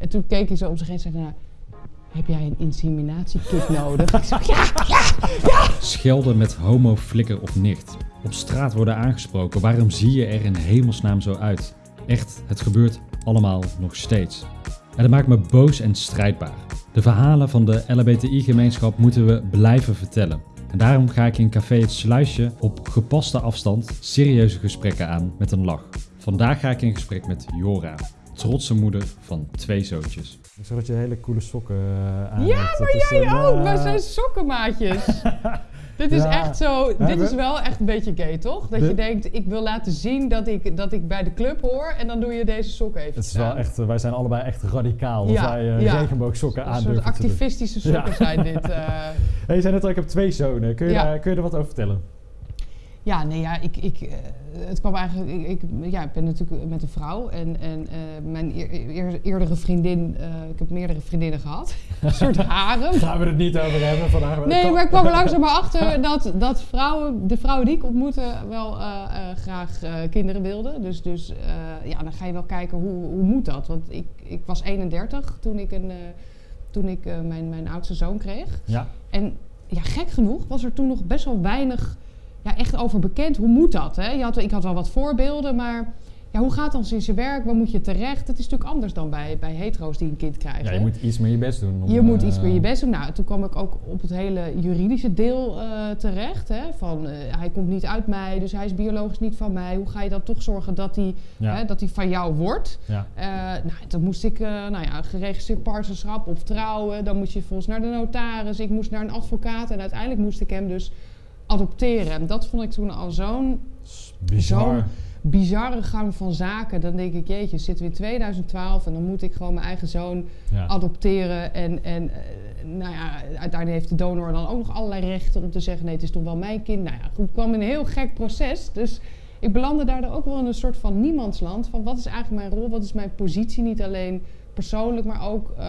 En toen keek hij zo om zich heen en zei nou, heb jij een inseminatiekit nodig? ik zeg, ja, ja, ja. Schelden met homo, flikker of nicht. Op straat worden aangesproken. Waarom zie je er in hemelsnaam zo uit? Echt, het gebeurt allemaal nog steeds. En dat maakt me boos en strijdbaar. De verhalen van de LHBTI-gemeenschap moeten we blijven vertellen. En daarom ga ik in Café Het Sluisje op gepaste afstand serieuze gesprekken aan met een lach. Vandaag ga ik in gesprek met Jora, trotse moeder van twee zoontjes. Ik zag dat je hele coole sokken uh, aan Ja, hebt. maar jij een, ook. eh, Wij zijn sokkenmaatjes. dit is Ja. echt zo. Dit is wel echt een beetje gay, toch? Dat je denkt, ik wil laten zien dat ik, dat ik bij de club hoor en dan doe je deze sokken even. Het is wel echt, eh, wij zijn allebei echt radicaal. Dat Ja, wij eh, ja. regenboogsokken Een aan soort te doen. activistische sokken Ja. zijn dit. eh. Hey, je zei net al, ik heb twee zonen. Kun je, Ja. daar, kun je er wat over vertellen? Ja, nee, ja, ik, ik, eh, het kwam eigenlijk. Ik, ik, ja, ik ben natuurlijk met een vrouw en, en eh, mijn eer- eer- eerdere vriendin. eh, ik heb meerdere vriendinnen gehad. een soort harem. Gaan we het niet over hebben vandaag? Nee, maar ik kwam er langzaam maar achter dat, dat vrouwen, de vrouwen die ik ontmoette, wel graag kinderen wilden. Dus, dus ja, dan ga je wel kijken hoe, hoe moet dat? Want ik, ik was 31 toen ik, een, toen ik mijn, mijn oudste zoon kreeg. Ja, En ja, gek genoeg was er toen nog best wel weinig ja, echt over bekend. Hoe moet dat? Hè? Je had, ik had wel wat voorbeelden, maar ja, hoe gaat dan in zijn werk? Waar moet je terecht? Het is natuurlijk anders dan bij, bij hetero's die een kind krijgen. ja, je hè? moet iets meer je best doen. om, Je moet eh, iets meer je best doen. Nou, toen kwam ik ook op het hele juridische deel eh, terecht. Hè? Van, eh, hij komt niet uit mij, dus hij is biologisch niet van mij. Hoe ga je dan toch zorgen dat hij, Ja, hè, dat hij van jou wordt? ja. Eh, nou, dan moest ik, eh, nou ja, geregistreerd partnerschap of trouwen. Dan moest je volgens naar de notaris. Ik moest naar een advocaat. En uiteindelijk moest ik hem dus adopteren. En dat vond ik toen al zo'n Bizar. Zo'n- bizarre gang van zaken. Dan denk ik, jeetje, zitten we in 2012 en dan moet ik gewoon mijn eigen zoon Ja. adopteren. En, en eh, nou ja, uiteindelijk heeft de donor dan ook nog allerlei rechten om te zeggen: nee, het is toch wel mijn kind. Nou ja, goed, ik kwam in een heel gek proces. Dus ik belandde daardoor ook wel in een soort van niemandsland. Van wat is eigenlijk mijn rol? Wat is mijn positie? Niet alleen persoonlijk, maar ook, eh,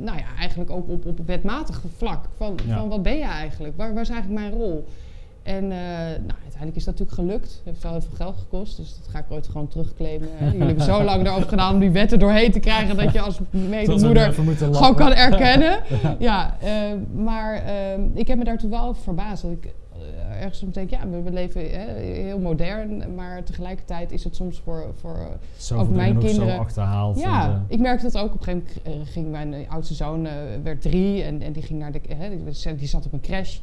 nou ja, eigenlijk ook op, op wetmatig vlak. Van, Ja. van wat ben je eigenlijk? Waar, waar is eigenlijk mijn rol? En eh, nou, uiteindelijk is dat natuurlijk gelukt. Het heeft wel heel veel geld gekost, dus dat ga ik ooit gewoon terugclaimen. Jullie hebben zo lang erover gedaan om die wetten doorheen te krijgen dat je als medemoeder gewoon kan erkennen. ja, eh, maar ik heb me daar toen wel verbaasd. Dat ik ergens soms denk, ja, we, we leven hè, heel modern, maar tegelijkertijd is het soms voor, voor eh, Ook mijn kinderen- zo achterhaald. ja, eh, ik merkte dat ook. Op een gegeven moment eh, ging mijn eh, oudste zoon, eh, werd drie en, en die ging naar de, hè, die, die zat op een crash.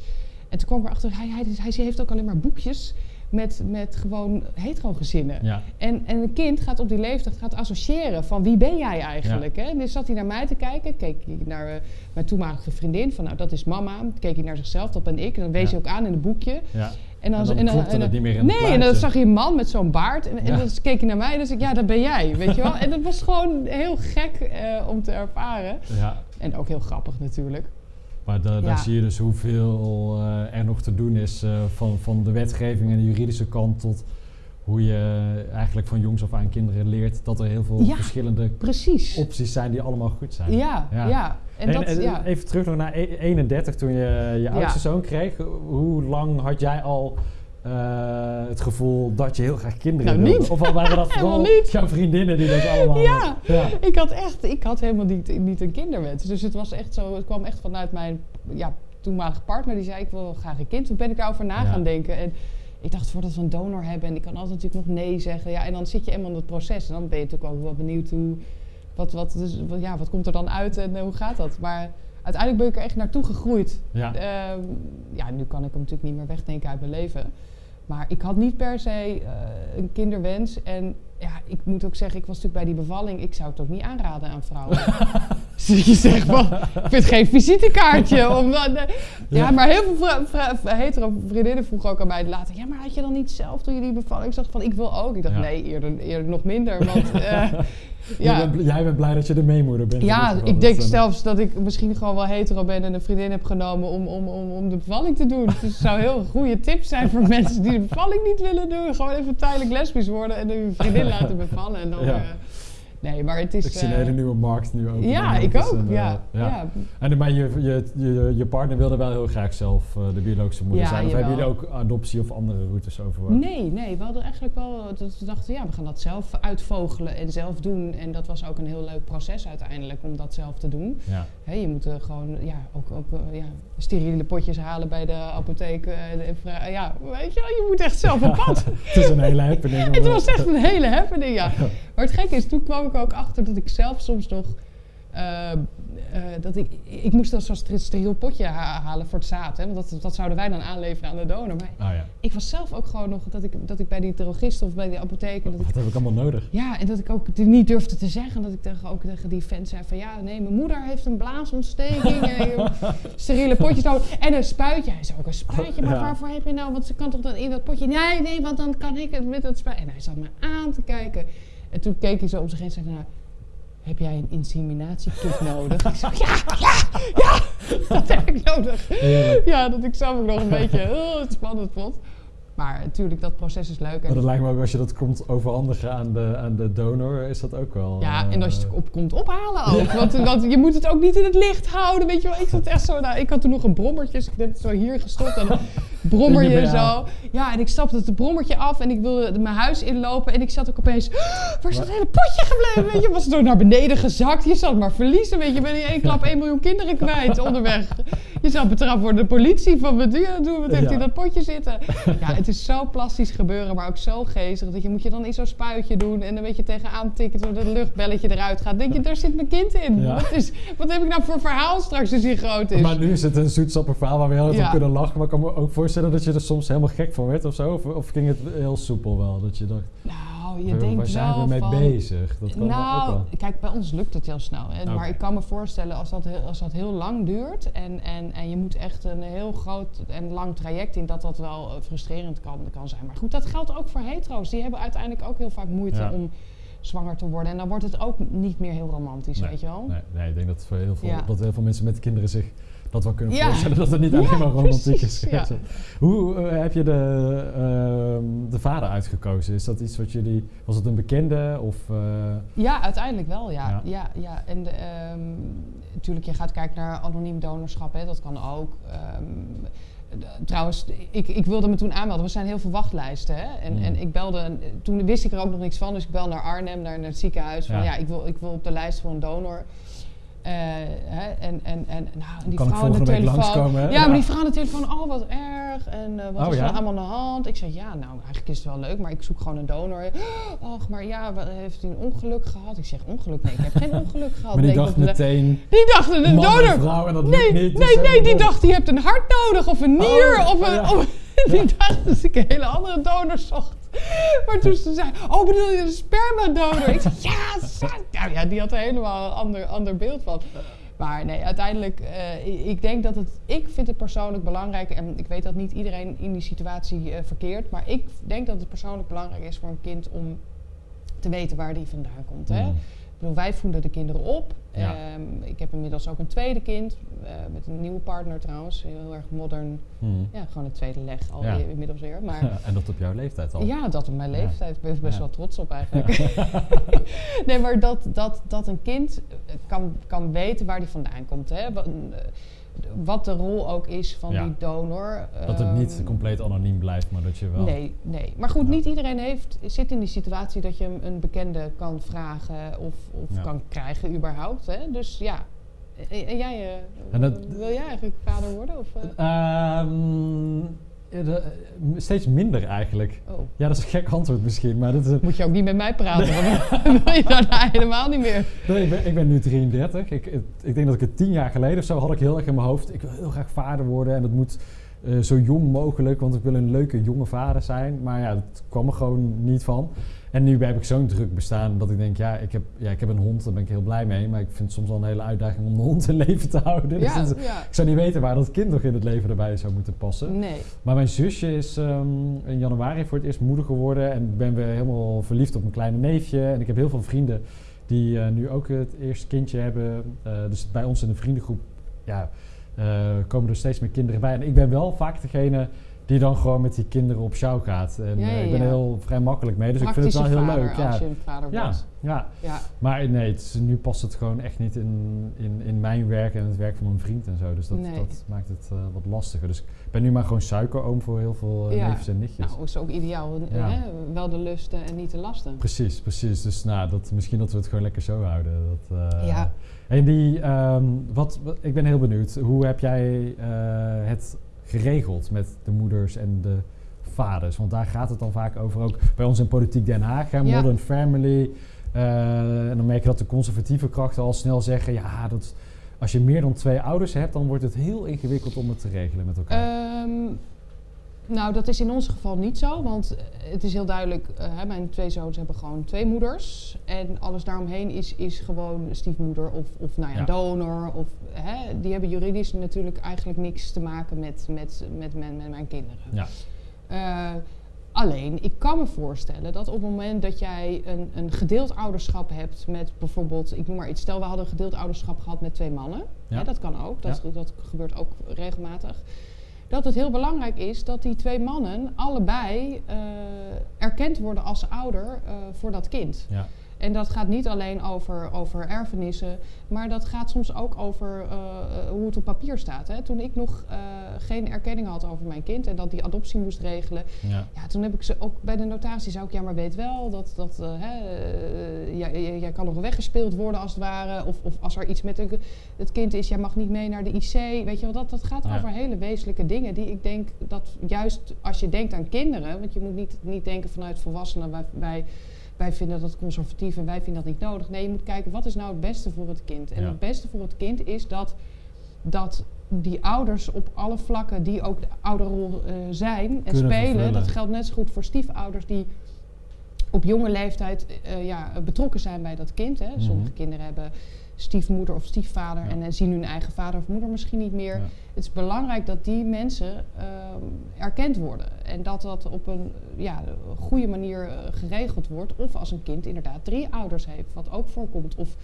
En toen kwam ik erachter, hij, hij, hij heeft ook alleen maar boekjes met, met gewoon hetero gezinnen. ja. En, en een kind gaat op die leeftijd gaat associëren van wie ben jij eigenlijk. Hè? En dus zat hij naar mij te kijken, keek hij naar eh, mijn toenmalige vriendin, van nou dat is mama. Keek hij naar zichzelf, dat ben ik. En dan wees Ja. hij ook aan in het boekje. ja. En dan, En dan het niet meer in Nee, en dan zag je een man met zo'n baard. En, en Ja. dan keek hij naar mij en dan zei ik, ja, dat ben jij, weet je wel. En dat was gewoon heel gek eh, om te ervaren. ja. En ook heel grappig natuurlijk. Maar da- Ja. daar zie je dus hoeveel eh, er nog te doen is eh, van, van de wetgeving en de juridische kant tot hoe je eigenlijk van jongs af aan kinderen leert dat er heel veel Ja. verschillende Precies. opties zijn die allemaal goed zijn. Ja, ja. Ja. En, En, dat, en ja. even terug nog naar e- 31 toen je je oudste zoon kreeg. Hoe lang had jij al eh, het gevoel dat je heel graag kinderen Nou, wilde? Of waren dat Helemaal vooral jouw vriendinnen die dat allemaal Ja. ja. Ik had echt, ik had helemaal niet, niet een kinderwens. Dus het was echt zo, het kwam echt vanuit mijn ja, toenmalige partner. Die zei, ik wil graag een kind. Toen ben ik daarover na Ja. gaan denken. En ik dacht, voordat we een donor hebben, en ik kan altijd natuurlijk nog nee zeggen. Ja, en dan zit je eenmaal in het proces. En dan ben je natuurlijk ook wel benieuwd hoe, wat, wat, dus, wat- ja, wat komt er dan uit en eh, hoe gaat dat? Maar uiteindelijk ben ik er echt naartoe gegroeid. Ja. Ehm, ja, nu kan ik hem natuurlijk niet meer wegdenken uit mijn leven. Maar ik had niet per se eh, een kinderwens. En ja, ik moet ook zeggen, ik was natuurlijk bij die bevalling. Ik zou het ook niet aanraden aan vrouwen. dus je zegt van, ik vind geen visitekaartje. Om dan, eh, ja, Ja. maar heel veel hetero vriendinnen vroegen ook aan mij later. Ja, maar had je dan niet zelf toen je die bevalling? Ik dacht van, ik wil ook. Ik dacht, Ja. nee, eerder, eerder nog minder. Want eh, Jij, ja, bent, jij bent blij dat je de meemoeder bent. ja, ik denk eh, zelfs dat ik misschien gewoon wel hetero ben en een vriendin heb genomen om, om, om, om de bevalling te doen. Dus het zou heel een goede tip zijn voor mensen die de bevalling niet willen doen. Gewoon even tijdelijk lesbisch worden en hun vriendin laten bevallen. En dan, Ja. Nee, maar het is... Ik zie een eh, hele nieuwe markt nu ook. Ja, ik ook. ja, ja. En maar je, je, je, je partner wilde wel heel graag zelf eh, de biologische moeder Ja, zijn. Of hebben jullie ook adoptie of andere routes overwogen? Nee, nee, we hadden eigenlijk wel dat we dachten, ja, we gaan dat zelf uitvogelen en zelf doen. En dat was ook een heel leuk proces uiteindelijk om dat zelf te doen. Ja. Hè, je moet eh, gewoon, ja, ook, ook eh, ja, steriele potjes halen bij de apotheek. eh, ja, weet je wel, je moet echt zelf op pad. Het is een hele happening. Het eh, was echt een hele happening, ja. Maar het gekke is, toen kwam ik ook achter dat ik zelf soms nog... eh, eh, dat ik, ik moest dan zo'n ster- steriel potje ha- halen voor het zaad. Hè, want dat, dat zouden wij dan aanleveren aan de donor. Maar Ah ja, ik was zelf ook gewoon nog dat ik, dat ik bij die drogist of bij die apotheek... Dat ik, wat heb ik allemaal nodig? ja, en dat ik ook niet durfde te zeggen. Dat ik tegen, ook tegen die vent zei van... Ja, nee, mijn moeder heeft een blaasontsteking. en ik heb steriele potjes nodig. En een spuitje. Hij zei ook een spuitje. Maar Ja. waarvoor heb je nou? Want ze kan toch dan in dat potje... Nee, nee, want dan kan ik het met dat spuitje. En hij zat me aan te kijken. En toen keek hij zo om zich heen en zei... Nou, heb jij een inseminatiekit nodig? ik zei, ja, ja, ja, dat heb ik nodig. Ja, dat ik zelf ook nog een beetje eh, spannend vond. Maar natuurlijk, dat proces is leuk. Maar dat lijkt me ook als je dat komt overhandigen aan de, aan de donor, is dat ook wel... ja, eh, en als je het op komt ophalen ook. Want, want je moet het ook niet in het licht houden, weet je wel. Ik zat echt zo... Nou, ik had toen nog een brommertje, dus ik heb het zo hier gestopt. En dan brommer je zo. Ja, en ik stapte het brommertje af en ik wilde mijn huis inlopen. En ik zat ook opeens... Waar is dat hele potje gebleven? Weet je, was het door naar beneden gezakt. Je zat maar verliezen, weet je. Je bent in één klap 1 miljoen kinderen kwijt onderweg. Je zou betrapt worden door de politie. Van wat doe je doen? Wat heeft hij in dat potje zitten? Ja, het is zo plastisch gebeuren, maar ook zo geestig. Dat je moet je dan in zo'n spuitje doen en een beetje tegenaan tikken zodat het luchtbelletje eruit gaat. denk je, daar zit mijn kind in. Wat, is, wat heb ik nou voor verhaal straks als hij groot is? Maar nu is het een zoetsappig verhaal waar we heel om kunnen lachen. Maar ik kan me ook voorstellen dat je er soms helemaal gek van werd of zo. Of, of ging het heel soepel wel? Dat je dacht, nou, je waar denkt zijn wel we mee van... bezig? Dat kan ook nou, wel. kijk, bij ons lukt het heel snel. Hè? Maar ik kan me voorstellen als dat heel, als dat heel lang duurt en, en, en je moet echt een heel groot en lang traject in, dat dat wel eh, frustrerend kan, kan zijn. Maar goed, dat geldt ook voor hetero's. Die hebben uiteindelijk ook heel vaak moeite Ja. om zwanger te worden. En dan wordt het ook niet meer heel romantisch, weet je wel? Nee, nee, ik denk dat, voor heel veel, Ja. dat heel veel mensen met kinderen zich dat wel kunnen Ja. voorstellen. Dat het niet Ja, alleen maar romantiek precies, is. ja. Hoe eh, heb je de, ehm, de vader uitgekozen? Is dat iets wat jullie... Was het een bekende of... eh, Ja, uiteindelijk wel, ja. Ja. ja. En de, ehm, natuurlijk, je gaat kijken naar anoniem donorschap, hè, dat kan ook. Ehm, trouwens, ik, ik wilde me toen aanmelden. Er zijn heel veel wachtlijsten. Hè? En, Hmm. en ik belde, toen wist ik er ook nog niks van, dus ik bel naar Arnhem, naar, naar het ziekenhuis. Van Ja. ja, ik, wil, ik wil op de lijst voor een donor. Eh, hè? En, en, en, nou, die Kan vrouw aan de telefoon. Ja, Ja. maar die vrouw aan de telefoon, oh wat erg. En eh, wat Oh, is er ja? allemaal aan de hand? Ik zei, ja, nou, eigenlijk is het wel leuk, maar ik zoek gewoon een donor. Och, maar ja, wat- heeft u een ongeluk gehad? Ik zeg, ongeluk? Nee, ik heb geen ongeluk gehad. maar die dacht meteen... die dacht een donor. vrouw en dat nee, niet. dus nee, ze nee, hebben die dat- dacht, die hebt een hart nodig of een nier. Oh, of een, ja. of- die dacht dat ik een hele andere donor zocht. Maar toen ze zei, oh bedoel je een spermadonor? Ik zei, ja, nou ja, die had er helemaal een ander, ander beeld van. Maar nee, uiteindelijk, eh, ik- denk dat het, ik vind het persoonlijk belangrijk, en ik weet dat niet iedereen in die situatie eh, verkeert, maar ik denk dat het persoonlijk belangrijk is voor een kind om te weten waar die vandaan komt. Hè? Mm. Bedoel, wij voeden de kinderen op. Ja. Ehm, ik heb inmiddels ook een tweede kind, eh, met een nieuwe partner trouwens, heel erg modern. Hmm. Ja, gewoon een tweede leg al Ja. inmiddels weer. Maar en dat op jouw leeftijd al. ja, dat op mijn leeftijd. Ik ben best wel trots op eigenlijk. nee, maar dat, dat, dat een kind kan, kan weten waar die vandaan komt. Hè? Wat, de rol ook is van Ja. die donor. Dat het niet Ehm, compleet anoniem blijft, maar dat je wel... Nee, nee. Maar goed, Ja. niet iedereen heeft, zit in die situatie dat je een bekende kan vragen of, of Ja. kan krijgen überhaupt. Hè? Dus ja. En, jij, eh, En dat- wil jij eigenlijk vader worden? Of, eh? Ehm, de- eh, steeds minder eigenlijk. Oh. Ja, dat is een gek antwoord misschien, maar dat is... Moet je ook niet met mij praten, want wil je daarna helemaal niet meer. Nee, ik, ben, ik ben nu 33. Ik, ik denk dat ik het tien jaar geleden of zo had ik heel erg in mijn hoofd. Ik wil heel graag vader worden en dat moet eh, zo jong mogelijk, want ik wil een leuke jonge vader zijn. Maar ja, dat kwam er gewoon niet van. En nu heb ik zo'n druk bestaan dat ik denk, ja ik, heb, ja, ik heb een hond, daar ben ik heel blij mee. Maar ik vind het soms wel een hele uitdaging om de hond in leven te houden. Dus Ja, dat is- ja. ik zou niet weten waar dat kind nog in het leven erbij zou moeten passen. Nee. Maar mijn zusje is ehm, in januari voor het eerst moeder geworden. En ik ben weer helemaal verliefd op mijn kleine neefje. En ik heb heel veel vrienden die eh, nu ook het eerste kindje hebben. Eh, dus bij ons in de vriendengroep ja, eh, komen er steeds meer kinderen bij. En ik ben wel vaak degene die dan gewoon met die kinderen op sjouw gaat. En Ja, eh, ja, ik ben er heel vrij makkelijk mee, dus ik vind het wel heel leuk. Ja. als je een vader Ja, wordt. ja, Ja. maar nee, het nu past het gewoon echt niet in, in, in mijn werk en het werk van mijn vriend en zo. Dus dat, Nee. dat maakt het eh, wat lastiger. Dus ik ben nu maar gewoon suikeroom voor heel veel neefjes en nichtjes. Nou, is ook ideaal. Hè? Wel de lusten en niet de lasten. Precies, precies. Dus nou, dat, misschien dat we het gewoon lekker zo houden. Dat, Ja. En die, ehm, wat, wat- ik ben heel benieuwd. Hoe heb jij het geregeld met de moeders en de vaders? Want daar gaat het dan vaak over. Ook bij ons in Politiek Den Haag, hè, Ja. Modern Family. Eh, en dan merk je dat de conservatieve krachten al snel zeggen... ja, dat, als je meer dan twee ouders hebt... dan wordt het heel ingewikkeld om het te regelen met elkaar. Ehm, nou, dat is in ons geval niet zo, want eh, het is heel duidelijk, eh, hè, mijn twee zoons hebben gewoon twee moeders. En alles daaromheen is, is gewoon stiefmoeder of, of nou ja, Ja. donor. Of, hè, die hebben juridisch natuurlijk eigenlijk niks te maken met, met, met, mijn, met mijn kinderen. Ja. Eh, alleen, ik kan me voorstellen dat op het moment dat jij een, een gedeeld ouderschap hebt met bijvoorbeeld, ik noem maar iets, stel we hadden een gedeeld ouderschap gehad met twee mannen. Ja. Hè, dat kan ook, dat, dat gebeurt ook regelmatig. Dat het heel belangrijk is dat die twee mannen allebei eh, erkend worden als ouder eh, voor dat kind. Ja. En dat gaat niet alleen over, over erfenissen, maar dat gaat soms ook over eh, eh, hoe het op papier staat. Hè. Toen ik nog eh, geen erkenning had over mijn kind en dat die adoptie moest regelen, Ja. ja, toen heb ik ze ook bij de notatie zou ik, ja, maar weet wel dat, dat hè, jij, jij- jij kan nog weggespeeld worden als het ware. Of, of als er iets met een- het kind is, jij mag niet mee naar de IC. Weet je wel, dat, dat gaat Ja. over hele wezenlijke dingen die ik denk dat juist als je denkt aan kinderen, want je moet niet, niet denken vanuit volwassenen, wij, wij, wij vinden dat conservatief en wij vinden dat niet nodig. Nee, je moet kijken wat is nou het beste voor het kind. En Ja. het beste voor het kind is dat, dat die ouders op alle vlakken die ook de ouderrol eh, zijn en Kunnen spelen. vervullen. Dat geldt net zo goed voor stiefouders die op jonge leeftijd eh, ja, betrokken zijn bij dat kind. Hè. Sommige Mhm. kinderen hebben stiefmoeder of stiefvader Ja. en eh, zien hun eigen vader of moeder misschien niet meer. Ja. Het is belangrijk dat die mensen ehm, erkend worden. En dat dat op een ja, goede manier eh, geregeld wordt. Of als een kind inderdaad drie ouders heeft, wat ook voorkomt. Of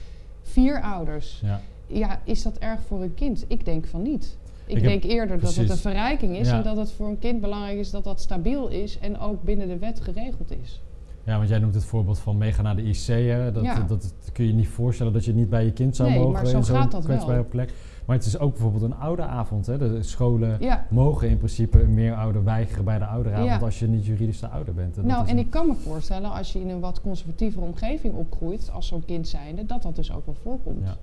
vier ouders. Ja. Ja, is dat erg voor een kind? Ik denk van niet. Ik, denk eerder dat het een verrijking is en dat het voor een kind belangrijk is dat dat stabiel is en ook binnen de wet geregeld is. Ja, want jij noemt het voorbeeld van meegaan naar de IC. Hè? Dat, Ja. dat, dat kun je niet voorstellen dat je niet bij je kind zou Nee, mogen maar zo gaat dat wel. plek. Maar het is ook bijvoorbeeld een ouderavond. Hè? De scholen Ja, mogen in principe een meerouder weigeren bij de ouderavond Ja. als je niet juridisch de ouder bent. En nou en ik kan me voorstellen als je in een wat conservatievere omgeving opgroeit als zo'n kind zijnde, dat dat dus ook wel voorkomt. Ja.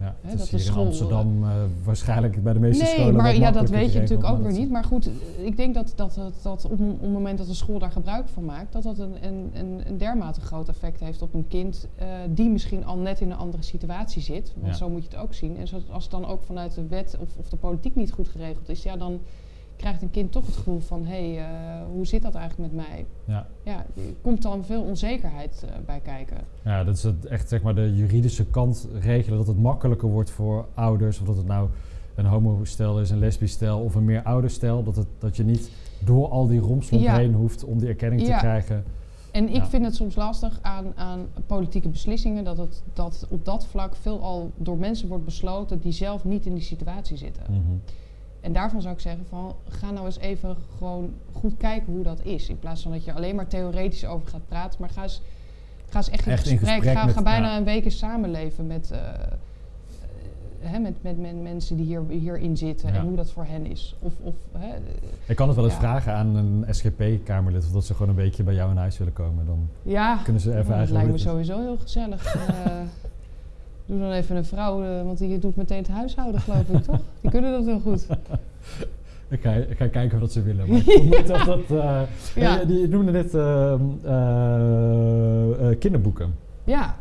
Ja, het dat is de hier school, in Amsterdam eh, waarschijnlijk bij de meeste Nee, scholen maar wat ja, dat weet je natuurlijk ook maar weer niet. Maar goed, eh, ik denk dat, dat, dat, dat op, op het moment dat de school daar gebruik van maakt, dat dat een, een, een, een dermate groot effect heeft op een kind eh, die misschien al net in een andere situatie zit. Want Ja. zo moet je het ook zien. En zo, als het dan ook vanuit de wet of, of de politiek niet goed geregeld is, ja, dan krijgt een kind toch het gevoel van, hé, hey, eh, hoe zit dat eigenlijk met mij? Ja. Ja, er komt dan veel onzekerheid eh, bij kijken. Ja, dat is het echt zeg maar de juridische kant regelen. Dat het makkelijker wordt voor ouders. Of dat het nou een homostel is, een lesbisch stel of een meer ouderstel. Dat, het, dat je niet door al die romslomp Ja. heen hoeft om die erkenning Ja. te krijgen. En ik Ja. vind het soms lastig aan, aan politieke beslissingen dat het dat op dat vlak veelal door mensen wordt besloten die zelf niet in die situatie zitten. Mhm. En daarvan zou ik zeggen van ga nou eens even gewoon goed kijken hoe dat is. In plaats van dat je alleen maar theoretisch over gaat praten, maar ga eens, ga eens echt in Echt in gesprek. ga, bijna een week eens samenleven met, eh, eh, hè, met, met, met mensen die hier, hierin zitten Ja. en hoe dat voor hen is. Of, of, hè, Ik kan het wel eens Ja. vragen aan een SGP-kamerlid of dat ze gewoon een beetje bij jou in huis willen komen. Dan ja, kunnen ze even dat uitleggen lijkt me het sowieso heel gezellig. Eh, doe dan even een vrouw, eh, want die doet meteen het huishouden, geloof ik, toch? Die kunnen dat heel goed. Ik ga, ik ga kijken dat ze willen. Maar ik dat dat... eh, Ja. die noemde net ehm, eh, kinderboeken. Ja,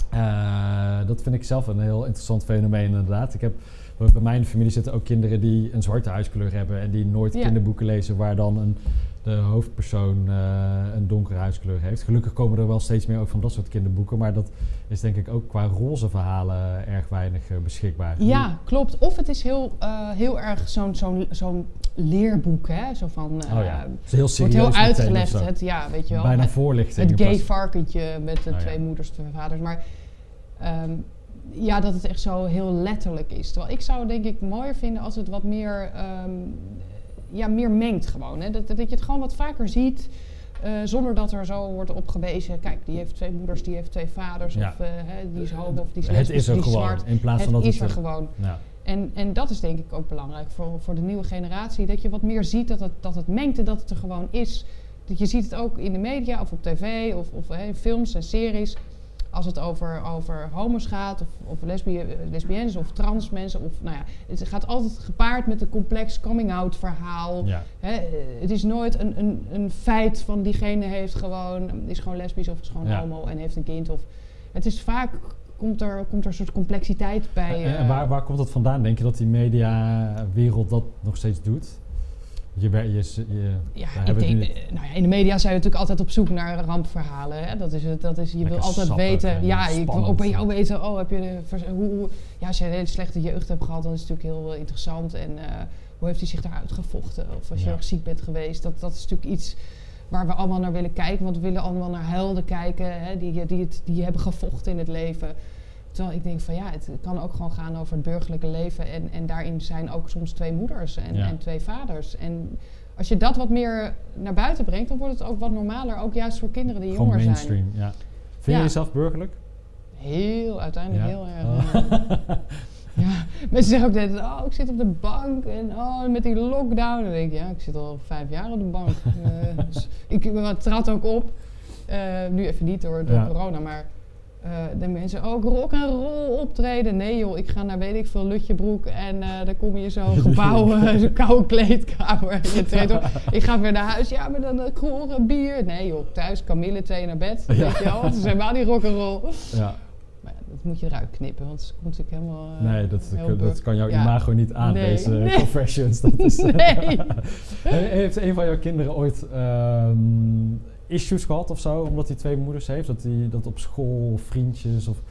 dat vind ik zelf een heel interessant fenomeen inderdaad. Ik heb, bij mijn familie zitten ook kinderen die een zwarte huiskleur hebben en die nooit Ja. kinderboeken lezen waar dan een, de hoofdpersoon eh, een donkere huiskleur heeft. Gelukkig komen er wel steeds meer ook van dat soort kinderboeken, maar dat is denk ik ook qua roze verhalen erg weinig eh, beschikbaar. ja, klopt. Of het is heel, eh, heel erg zo'n zo'n zo'n leerboek, hè? Zo van, Oh ja, het is heel serieus wordt heel uitgelegd, het, ja, weet je wel. Bijna voorlichting. het gay varkentje met de Oh ja. twee moeders, twee vaders. Maar ehm, ja, dat het echt zo heel letterlijk is. Terwijl ik zou denk ik mooier vinden als het wat meer... ehm, ja, meer mengt gewoon. Hè? Dat, dat je het gewoon wat vaker ziet. eh, zonder dat er zo wordt op gewezen. Kijk, die heeft twee moeders, die heeft twee vaders. Ja. Of eh, hè, die is homo of die is Het is er die gewoon. zwart. In plaats Het van dat is er het... gewoon. Ja. En, en dat is denk ik ook belangrijk voor, voor de nieuwe generatie. Dat je wat meer ziet dat het, dat het mengt en dat het er gewoon is. Dat je ziet het ook in de media of op tv of, of films en series. Als het over, over homo's gaat of, of lesbi lesbiennes of trans mensen. Of, nou ja, het gaat altijd gepaard met een complex coming-out verhaal. Ja. Hè, het is nooit een, een, een feit van diegene heeft gewoon, is gewoon lesbisch of is gewoon Ja. homo en heeft een kind. Of, het is vaak, komt er, komt er een soort complexiteit bij. En, en eh, waar, waar komt dat vandaan? Denk je dat die mediawereld dat nog steeds doet? Je, je, je, Ja, ik denk, eh, nou ja, in de media zijn we natuurlijk altijd op zoek naar rampverhalen. Hè? Dat is het, dat is, je wil altijd weten. en Ja, ik wil ook bij jou weten. Oh, heb je de hoe, ja, als je een hele slechte jeugd hebt gehad, dan is het natuurlijk heel eh, interessant. En eh, hoe heeft hij zich daaruit gevochten? Of als je Ja. erg ziek bent geweest. Dat, dat is natuurlijk iets waar we allemaal naar willen kijken. Want we willen allemaal naar helden kijken hè? Die, die, het, die hebben gevochten in het leven. Terwijl ik denk van ja, het kan ook gewoon gaan over het burgerlijke leven. En, en daarin zijn ook soms twee moeders en, Ja. en twee vaders. En als je dat wat meer naar buiten brengt, dan wordt het ook wat normaler. Ook juist voor kinderen die Gewoon jonger mainstream, ja. Vind Ja. je jezelf burgerlijk? zijn. Heel, uiteindelijk heel erg. eh, ja, mensen zeggen ook net, oh, ik zit op de bank en oh, met die lockdown. Dan denk ik, ja, ik zit al vijf jaar op de bank. Eh, dus ik uh, trad ook op. Eh, nu even niet door, door Ja. corona, maar eh, de mensen ook rock en roll optreden. Nee joh, ik ga naar weet ik veel Lutjebroek en eh dan kom je zo'n gebouw, eh, zo'n koude kleedkamer. En je treedt op. Ik ga weer naar huis, ja, maar dan uh, kroren, bier. Nee joh, thuis, kamille, thee naar bed. Ja. Weet je wel, het is helemaal niet rock en roll. ja. Maar dat moet je eruit knippen, want het komt natuurlijk helemaal... eh, Nee, dat, heel dat, kan jouw Ja. imago niet aan, Nee. deze Nee. confessions. Dat is, Nee. Heeft een van jouw kinderen ooit ehm, issues gehad of zo, omdat hij twee moeders heeft? Dat hij dat op school of vriendjes of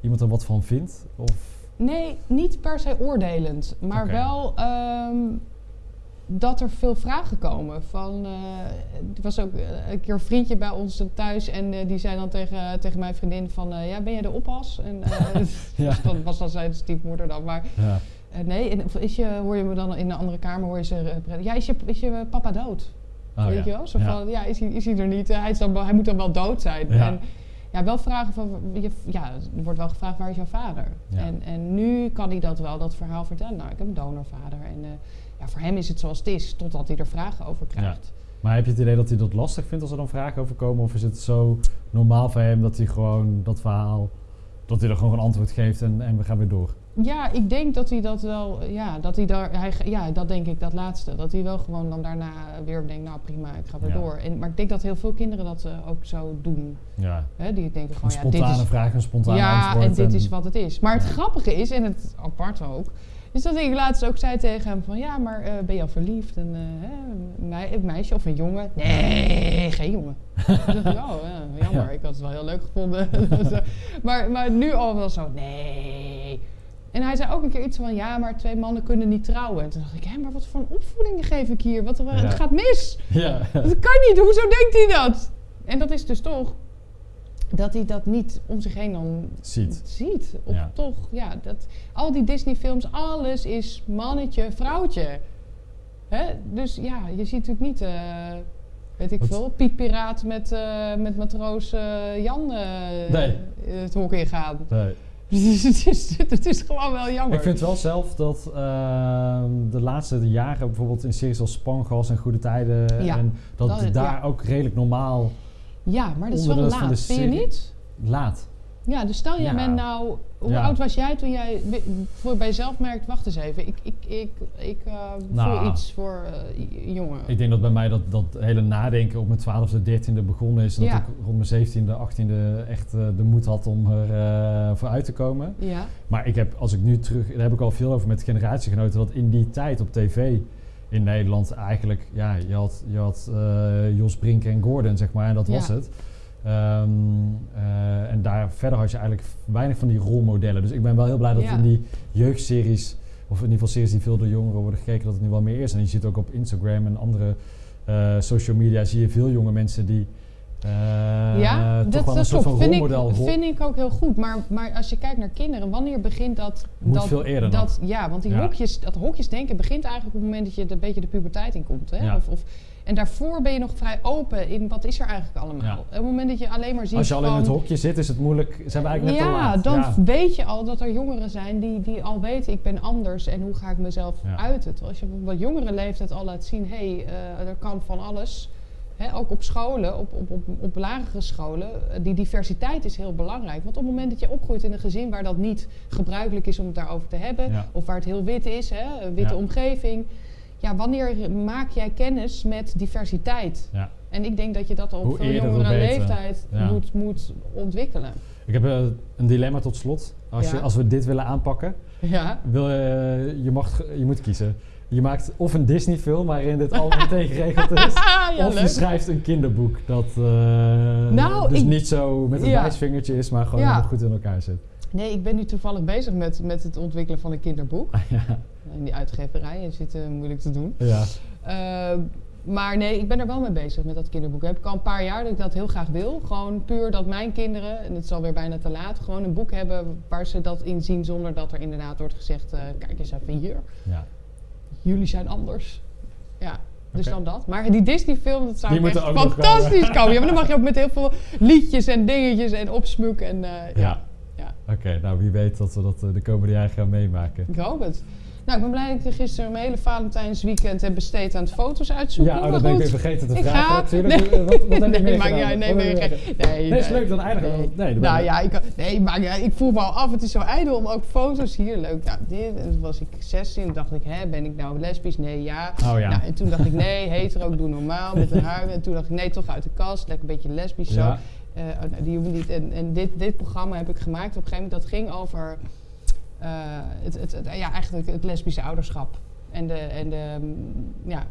iemand er wat van vindt? Of, Nee, niet per se oordelend, maar wel ehm, dat er veel vragen komen. Van, eh, er was ook eh, een keer een vriendje bij ons thuis en eh, die zei dan tegen, tegen mijn vriendin van, ja, ben jij de oppas? En Ja. dat was dan zijn stiefmoeder dan, maar ja. nee, en, is je, hoor je me dan in een andere kamer, hoor je ze, ja, is je, is je papa dood? Oh, weet ja. je wel? Zo van, ja, is hij, is hij er niet? Hij, is dan, wel- hij moet dan wel dood zijn. Ja. En ja, wel vragen van, je, ja, er wordt wel gevraagd, waar is jouw vader? Ja. En, en nu kan hij dat wel, dat verhaal vertellen. Nou, ik heb een donorvader. En eh, ja, voor hem is het zoals het is, totdat hij er vragen over krijgt. Maar heb je het idee dat hij dat lastig vindt als er dan vragen over komen? Of is het zo normaal voor hem dat hij gewoon dat verhaal, dat hij er gewoon een antwoord geeft en, en we gaan weer door? Ja, ik denk dat hij dat wel, ja, dat hij daar, hij, ja, dat denk ik, dat laatste. Dat hij wel gewoon dan daarna weer denkt, nou prima, ik ga weer Ja. door. En, maar ik denk dat heel veel kinderen dat eh, ook zo doen. Ja, Hè? Die denken een gewoon, ja, dit spontane is, vraag, een spontane ja, antwoord. en dit is wat het is. Maar het Ja. grappige is, en het aparte ook, is dat ik laatst ook zei tegen hem van... Ja, maar eh, ben je al verliefd? En, eh, een mei- een meisje of een jongen? Nee, geen jongen. Ik dacht, oh, ja, jammer. Ja. Ik had het wel heel leuk gevonden. Maar, maar nu al wel zo, nee. En hij zei ook een keer iets van, ja, maar twee mannen kunnen niet trouwen. En toen dacht ik, hé, maar wat voor een opvoeding geef ik hier? Wat, Ja. Het gaat mis. Ja, Dat kan niet, hoezo denkt hij dat? En dat is dus toch dat hij dat niet om zich heen dan ziet. ziet. Of Ja. toch, ja, dat, al die Disney-films, alles is mannetje, vrouwtje. Hè? Dus ja, je ziet natuurlijk niet, eh, weet ik Wat- veel, Piet Piraat met, eh, met matroos eh, Jan Nee. het hok ingaan. Nee. Dus het, is, het is gewoon wel jammer. Ik vind wel zelf dat ehm, de laatste jaren bijvoorbeeld in series als Spangas en Goede Tijden Ja, en dat, daar ja. ook redelijk normaal ja, maar dat is wel laat, vind je niet? laat. Ja, dus stel jij Ja. bent nou... Hoe Ja. oud was jij toen jij voor bij jezelf merkt... Wacht eens even, ik, ik, ik, ik eh, Nou. voel iets voor eh, j- jongen. Ik denk dat bij mij dat, dat hele nadenken op mijn 12e, 13e begonnen is. En Ja. dat ik rond mijn 17e, 18e echt eh, de moed had om er eh, voor uit te komen. Ja, Maar ik heb, als ik nu terug, daar heb ik al veel over met generatiegenoten, dat in die tijd op tv in Nederland eigenlijk, ja, je had, je had eh, Jos Brink en Gordon, zeg maar, en dat was het. Ehm, eh, en daar verder had je eigenlijk weinig van die rolmodellen. Dus ik ben wel heel blij dat Ja. in die jeugdseries, of in ieder geval series die veel door jongeren worden gekeken, dat het nu wel meer is. En je ziet ook op Instagram en andere eh, social media, zie je veel jonge mensen die Eh, ja, toch dat, wel dat een soort klopt. Vind ik, vind ik ook heel goed. Maar, maar als je kijkt naar kinderen, wanneer begint dat... Moet dat, veel eerder dat, Ja, want die Ja. hokjes, dat hokjesdenken begint eigenlijk op het moment dat je een beetje de puberteit in komt. Hè? Ja. Of, of, en daarvoor ben je nog vrij open in wat is er eigenlijk allemaal. Ja. Op het moment dat je alleen maar ziet Als je al in het hokje zit, is het moeilijk. Zijn we eigenlijk net te ja, laat. dan ja. weet je al dat er jongeren zijn die, die al weten ik ben anders en hoe ga ik mezelf Ja. uiten. Terwijl als je op wat jongere leeftijd al laat zien, hé, hey, eh, er kan van alles. Hè, ook op scholen, op, op, op, op lagere scholen, eh, die diversiteit is heel belangrijk. Want op het moment dat je opgroeit in een gezin waar dat niet gebruikelijk is om het daarover te hebben, Ja. of waar het heel wit is, hè, een witte Ja. omgeving. Ja, wanneer maak jij kennis met diversiteit? Ja. En ik denk dat je dat al op Hoe veel jongere leeftijd Ja. moet, moet ontwikkelen. Ik heb eh, een dilemma tot slot. Als, Ja. je, als we dit willen aanpakken, Ja. wil, je, je, mag, je moet kiezen. Je maakt of een Disney-film waarin dit allemaal meteen geregeld is. ja, of je schrijft een kinderboek dat eh, Nou, dus ik- niet zo met een Ja. wijsvingertje is, maar gewoon Ja. goed in elkaar zit. Nee, ik ben nu toevallig bezig met, met het ontwikkelen van een kinderboek. In die uitgeverij zit eh, moeilijk te doen. ja. Eh, maar nee, ik ben er wel mee bezig met dat kinderboek. Heb ik al een paar jaar dat ik dat heel graag wil. Gewoon puur dat mijn kinderen, en het is alweer bijna te laat, gewoon een boek hebben waar ze dat in zien zonder dat er inderdaad wordt gezegd, eh, kijk eens even hier, ja. jullie zijn anders. Ja, dus dan dat. Maar die Disney-film, dat zou echt fantastisch komen. komen. Ja, maar dan mag je ook met heel veel liedjes en dingetjes en opsmuk en eh, ja. Ja. ja. Oké, nou wie weet dat we dat eh, de komende jaren gaan meemaken. Ik hoop het. Nou, ik ben blij dat ik gisteren mijn hele Valentijnsweekend heb besteed aan het foto's uitzoeken. Ja, oh, dat ben ik weer vergeten te ik vragen ga. natuurlijk. Eh, Wat, wat heb je nee, maak jij, nee, nee, je nee, nee, Nee, is leuk dan eindigen. Nee, Nee, nou ja, ik, nee, maar ja, ik voel me al af. Het is zo ijdel om ook foto's hier. Leuk. Nou, dit. En toen was ik 16 en dacht ik, hè, ben ik nou lesbisch? Nee, ja. Oh ja. Nou, en toen dacht ik, nee, hetero, doe normaal met een haar. En toen dacht ik, nee, toch uit de kast. Lekker een beetje lesbisch zo. Ja. Nou, die hoeven niet. En, en dit, dit programma heb ik gemaakt op een gegeven moment. Dat ging over het, het, het- ja, eigenlijk het lesbische ouderschap. En de, en de mm, ja.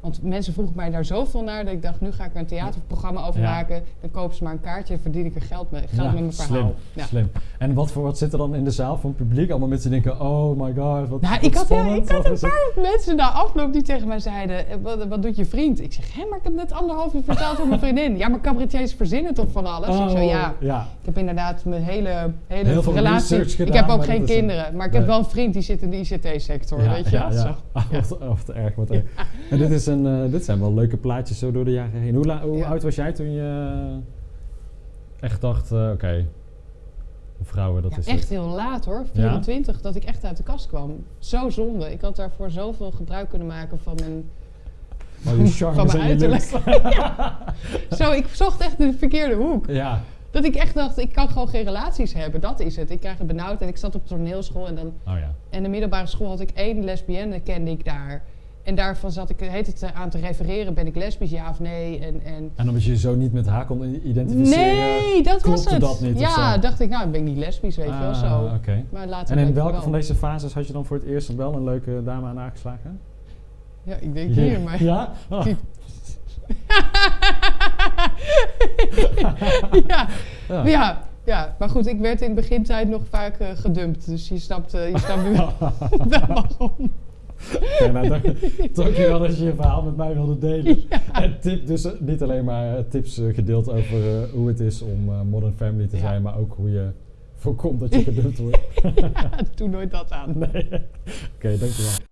Want mensen vroegen mij daar zoveel naar dat ik dacht, nu ga ik er een theaterprogramma over maken. Dan kopen ze maar een kaartje en verdien ik er geld mee, geld met mijn slim, verhaal. Ja. Slim. En wat voor wat zit er dan in de zaal van het publiek? Allemaal mensen denken, oh my god, wat, Nou, wat ik had, spannend. ik had Of een paar mensen na afloop die tegen mij zeiden: eh, wat, wat doet je vriend? Ik zeg: Hé, maar ik heb net anderhalf uur verteld voor mijn vriendin. Ja, maar cabaretiers verzinnen toch van alles? ik zo, Oh, ja. ja. Ik heb inderdaad mijn hele, hele Heel veel relatie. research ik gedaan, heb ook geen een- kinderen, maar ik heb wel een vriend die zit in de ICT-sector. Ja, weet je ja, ja. Zo. Wat, wat erg, wat erg. En dit, is eh, dit zijn wel leuke plaatjes zo door de jaren heen. Hoe, hoe Ja. oud was jij toen je echt dacht, eh, oké, vrouwen, dat Ja, is echt het. heel laat hoor, 24, dat ik echt uit de kast kwam. Zo zonde. Ik had daarvoor zoveel gebruik kunnen maken van mijn... Oh, van mijn uiterlijk. Zo, ik zocht echt de verkeerde hoek. Ja. Dat ik echt dacht, ik kan gewoon geen relaties hebben. Dat is het. Ik krijg het benauwd en ik zat op toneelschool en dan... Oh ja. En de middelbare school had ik één lesbienne, kende ik daar. En daarvan zat ik heet het, eh, aan te refereren, ben ik lesbisch, ja of nee? En, en En omdat je je zo niet met haar kon identificeren. nee, dat was het. dat niet ja, dacht ik, nou, ben ik niet lesbisch, weet je wel, Ah, zo. Maar later En in welke wel. van deze fases had je dan voor het eerst wel een leuke dame aan aangeslagen? Ja, ik denk hier, maar... Ja? Ah. ja, Ja. ja, ja, maar goed, ik werd in begintijd nog vaak eh, gedumpt. Dus je snapt, eh, je snapt nu wel waarom. Oké, nou, dank, dankjewel dat je je verhaal met mij wilde delen. En tip, dus eh, niet alleen maar eh, tips eh, gedeeld over hoe het is om Modern Family te Ja. zijn, maar ook hoe je voorkomt dat je gedumpt wordt. Doe nooit dat aan. nee. Oké, dankjewel.